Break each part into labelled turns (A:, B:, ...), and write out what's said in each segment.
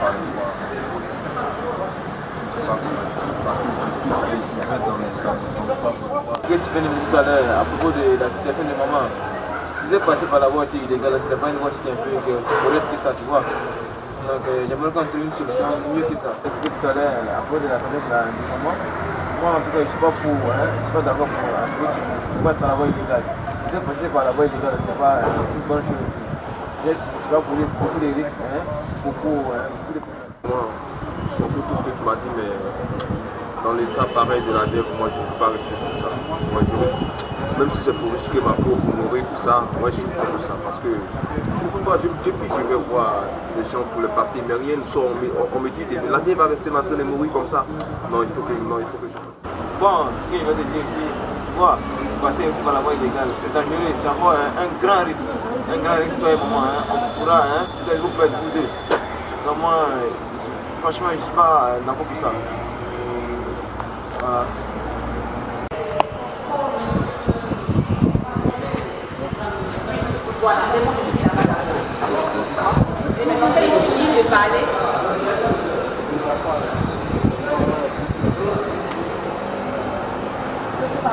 A: pas comment dire, parce que
B: Que tu viens de me dire tout à l'heure à propos de la situation de maman. Tu sais passer par la voie aussi illégale, c'est pas une voie qui est un peu que c'est correct que ça, tu vois. Donc euh, j'aimerais qu'on trouve une solution mieux que ça. Tu sais tout à l'heure à propos de la santé de, la, maman. Moi en tout cas je suis pas pour, hein, je suis pas d'accord pour hein, que tu, tu passes par la voie illégale. Tu sais passer par la voie illégale, c'est pas c'est une bonne chose aussi. Tu, tu vas courir beaucoup de risques, hein, beaucoup, hein, beaucoup de problèmes.
A: Moi, je comprends tout ce que tu m'as dit, mais dans les cas pareils de la DEF, moi je ne peux pas rester comme ça. Moi, je risque, même si c'est pour risquer ma peau, pour mourir, tout ça, moi je suis pas comme ça. Parce que je ne peux pas, je, depuis je vais voir les gens pour le papier, mais rien ne sort. On me, on me dit, la vie va rester en train de mourir comme ça. Non, il faut que, non, il faut que je.
B: Bon, ce que je vais te dire ici, passer aussi par la voie illégale, c'est dangereux, c'est encore un, un, grand risque. Un grand risque, toi et moi, hein, on pourra, hein, peut-être vous perdre tous deux. Donc moi, franchement, je ne suis pas d'accord pour ça. Voilà.
A: On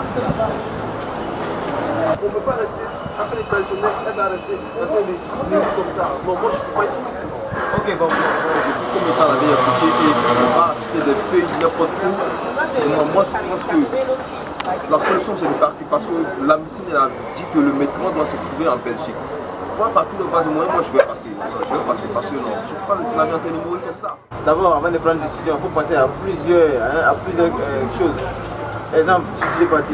A: ne peut pas rester, après les traditionnels, elle va rester train de vivre comme ça. Non, moi je ne peux pas être Ok, bon, comme étant la vie affichée et on va acheter des feuilles n'importe où. Non, moi je pense que la solution c'est de partir parce que la médecine a dit que le médicament doit se trouver en Belgique. Moi, par tous les bas moyens, moi je vais passer. Je vais passer parce que non, je ne peux pas laisser la vie en train de mourir comme ça.
B: D'abord, avant de prendre une décision, il faut penser à plusieurs, hein, à plusieurs euh, choses. Exemple, tu es parti,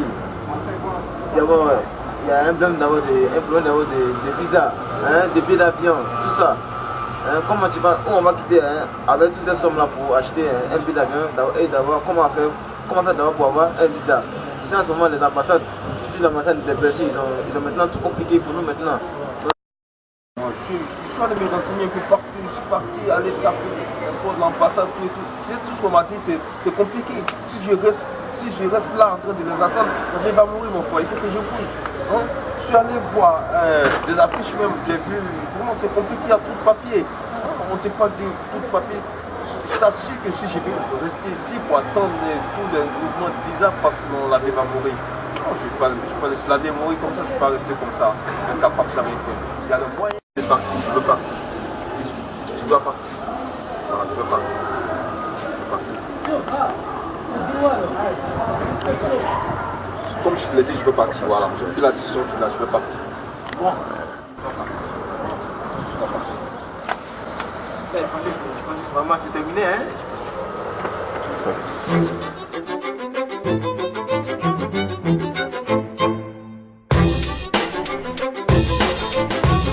B: il y a un problème d'avoir des, un problème d'avoir des, visas, hein, des billets d'avion, tout ça. Hein, comment tu vas, où on va quitter hein, avec toutes ces sommes-là pour acheter hein, un billet d'avion et d'avoir comment faire, comment faire d'abord pour avoir un visa? Tu sais, en ce moment, les ambassades, surtout l'ambassade de Belgique, ils ont, ils ont maintenant tout compliqué pour nous maintenant.
A: Je, je, suis allé me renseigner un peu partout, je suis parti à l'état pour l'ambassade, tout et tout. Sais, tout ce qu'on m'a dit, c'est compliqué. Si je, reste, si je reste là en train de les attendre, vie va mourir, mon frère. Il faut que je bouge. Hein? Je suis allé voir euh, des affiches même, j'ai vu, vraiment c'est compliqué, a tout papier. On ne te parle de tout papier. Je t'assure que si je vais rester ici pour attendre tous les mouvements de parce que la vie va mourir. Non, je ne vais pas laisser la vie mourir comme ça, je ne vais pas rester comme ça, incapable, ça rien y a le moyen. Je vais partir, je veux partir. Je dois partir. Voilà, je veux partir. Je veux partir. Comme je te l'ai dit, je veux partir. Voilà, j'ai pris la décision finale, je veux partir. Bon. Je dois partir.
B: Je pense que vraiment c'est terminé, hein
A: Tu le fais.